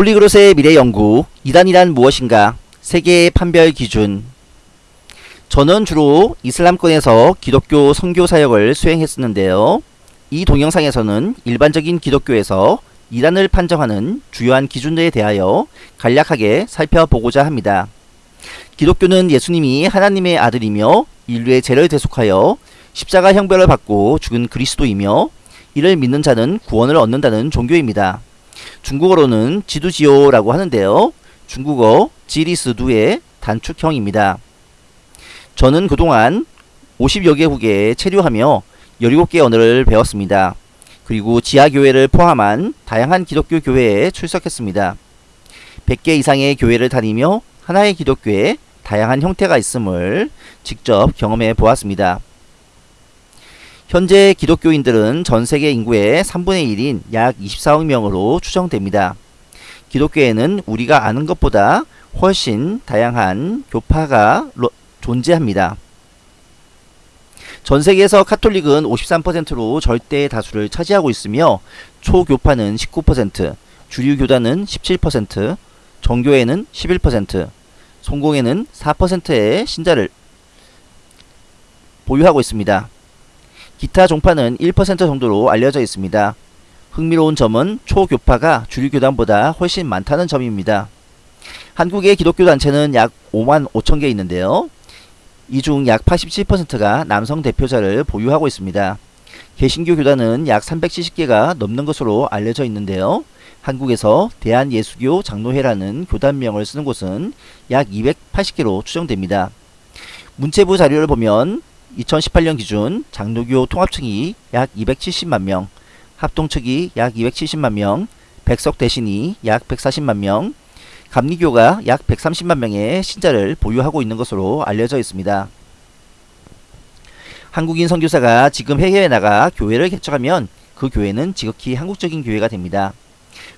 폴리그롯의 미래 연구 이단이란 무엇인가 세계의 판별 기준 저는 주로 이슬람권에서 기독교 선교 사역을 수행했었는데요. 이 동영상에서는 일반적인 기독교에서 이단을 판정하는 주요한 기준들에 대하여 간략하게 살펴보고자 합니다. 기독교는 예수님이 하나님의 아들이며 인류의 죄를 대속하여 십자가 형벌을 받고 죽은 그리스도이며 이를 믿는 자는 구원을 얻는다는 종교입니다. 중국어로는 지두지오라고 하는데요. 중국어 지리스두의 단축형입니다. 저는 그동안 50여 개국에 체류하며 17개 언어를 배웠습니다. 그리고 지하교회를 포함한 다양한 기독교 교회에 출석했습니다. 100개 이상의 교회를 다니며 하나의 기독교에 다양한 형태가 있음을 직접 경험해 보았습니다. 현재 기독교인들은 전 세계 인구의 3분의 1인 약 24억 명으로 추정됩니다. 기독교에는 우리가 아는 것보다 훨씬 다양한 교파가 존재합니다. 전 세계에서 카톨릭은 53%로 절대 다수를 차지하고 있으며 초교파는 19%, 주류 교단은 17%, 정교회는 11%, 성공회는 4%의 신자를 보유하고 있습니다. 기타 종파는 1% 정도로 알려져 있습니다. 흥미로운 점은 초교파가 주류교단보다 훨씬 많다는 점입니다. 한국의 기독교 단체는 약 5만 5천 개 있는데요. 이 중 약 87%가 남성 대표자를 보유하고 있습니다. 개신교 교단은 약 370개가 넘는 것으로 알려져 있는데요. 한국에서 대한예수교 장로회라는 교단명을 쓰는 곳은 약 280개로 추정됩니다. 문체부 자료를 보면 2018년 기준 장로교 통합층이 약 270만 명, 합동측이 약 270만 명, 백석 대신이 약 140만 명, 감리교가 약 130만 명의 신자를 보유하고 있는 것으로 알려져 있습니다. 한국인 선교사가 지금 해외에 나가 교회를 개척하면 그 교회는 지극히 한국적인 교회가 됩니다.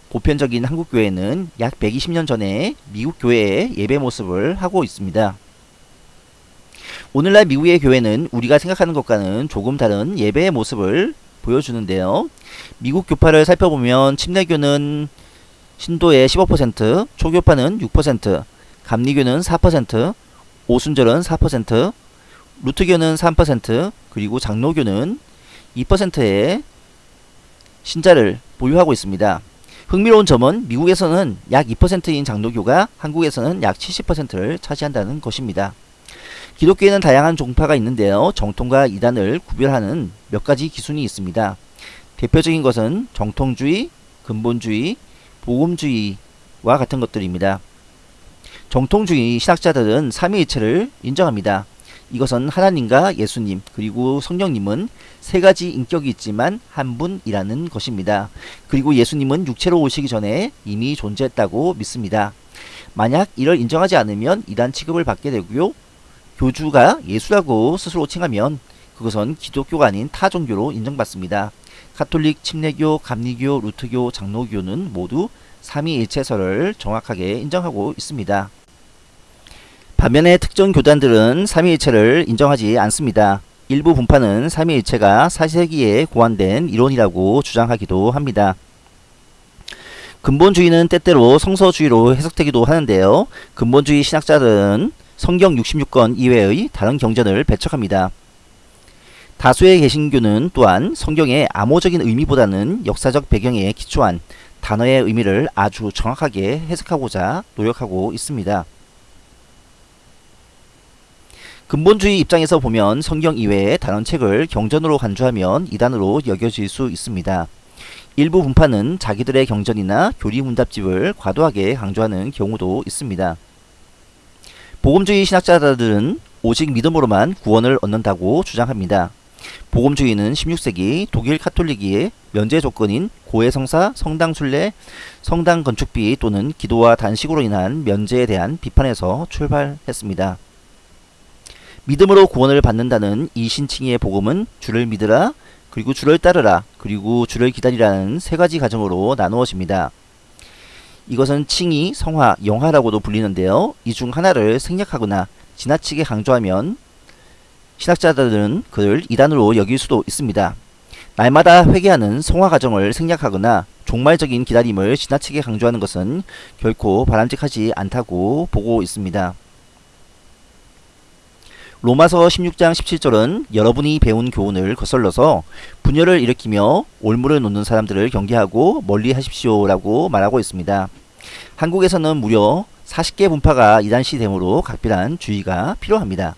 보편적인 한국 교회는 약 120년 전에 미국 교회의 예배 모습을 하고 있습니다. 오늘날 미국의 교회는 우리가 생각하는 것과는 조금 다른 예배의 모습을 보여주는데요. 미국 교파를 살펴보면 침례교는 신도의 15%, 초교파는 6%, 감리교는 4%, 오순절은 4%, 루트교는 3%, 그리고 장로교는 2%의 신자를 보유하고 있습니다. 흥미로운 점은 미국에서는 약 2%인 장로교가 한국에서는 약 70%를 차지한다는 것입니다. 기독교에는 다양한 종파가 있는데요. 정통과 이단을 구별하는 몇 가지 기준이 있습니다. 대표적인 것은 정통주의, 근본주의, 복음주의와 같은 것들입니다. 정통주의 신학자들은 삼위일체를 인정합니다. 이것은 하나님과 예수님 그리고 성령님은 세 가지 인격이 있지만 한 분이라는 것입니다. 그리고 예수님은 육체로 오시기 전에 이미 존재했다고 믿습니다. 만약 이를 인정하지 않으면 이단 취급을 받게 되고요. 교주가 예수라고 스스로 칭하면 그것은 기독교가 아닌 타 종교로 인정받습니다. 카톨릭, 침례교, 감리교, 루트교, 장로교는 모두 삼위일체설을 정확하게 인정하고 있습니다. 반면에 특정 교단들은 삼위일체를 인정하지 않습니다. 일부 분파는 삼위일체가 4세기에 고안된 이론이라고 주장하기도 합니다. 근본주의는 때때로 성서주의로 해석되기도 하는데요. 근본주의 신학자들은 성경 66권 이외의 다른 경전을 배척합니다. 다수의 개신교는 또한 성경의 암호적인 의미보다는 역사적 배경에 기초한 단어의 의미를 아주 정확하게 해석하고자 노력하고 있습니다. 근본주의 입장에서 보면 성경 이외의 다른 책을 경전으로 간주하면 이단으로 여겨질 수 있습니다. 일부 분파는 자기들의 경전이나 교리 문답집을 과도하게 강조하는 경우도 있습니다. 복음주의 신학자들은 오직 믿음으로만 구원을 얻는다고 주장합니다. 복음주의는 16세기 독일 카톨릭의 면제 조건인 고해성사, 성당 순례, 성당 건축비 또는 기도와 단식으로 인한 면제에 대한 비판에서 출발했습니다. 믿음으로 구원을 받는다는 이 신칭의 복음은 주를 믿으라, 그리고 주를 따르라, 그리고 주를 기다리라는 세 가지 가정으로 나누어집니다. 이것은 칭의, 성화, 영화라고도 불리는데요. 이 중 하나를 생략하거나 지나치게 강조하면 신학자들은 그를 이단으로 여길 수도 있습니다. 날마다 회개하는 성화 과정을 생략하거나 종말적인 기다림을 지나치게 강조하는 것은 결코 바람직하지 않다고 보고 있습니다. 로마서 16장 17절은 여러분이 배운 교훈을 거슬러서 분열을 일으키며 올무를 놓는 사람들을 경계하고 멀리 하십시오 라고 말하고 있습니다. 한국에서는 무려 40개 분파가 이단시 되므로 각별한 주의가 필요합니다.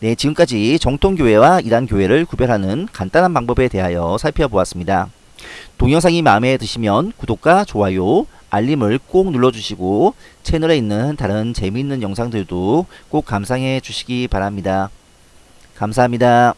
네, 지금까지 정통교회와 이단교회를 구별하는 간단한 방법에 대하여 살펴보았습니다. 동영상이 마음에 드시면 구독과 좋아요, 알림을 꼭 눌러주시고 채널에 있는 다른 재미있는 영상들도 꼭 감상해 주시기 바랍니다. 감사합니다.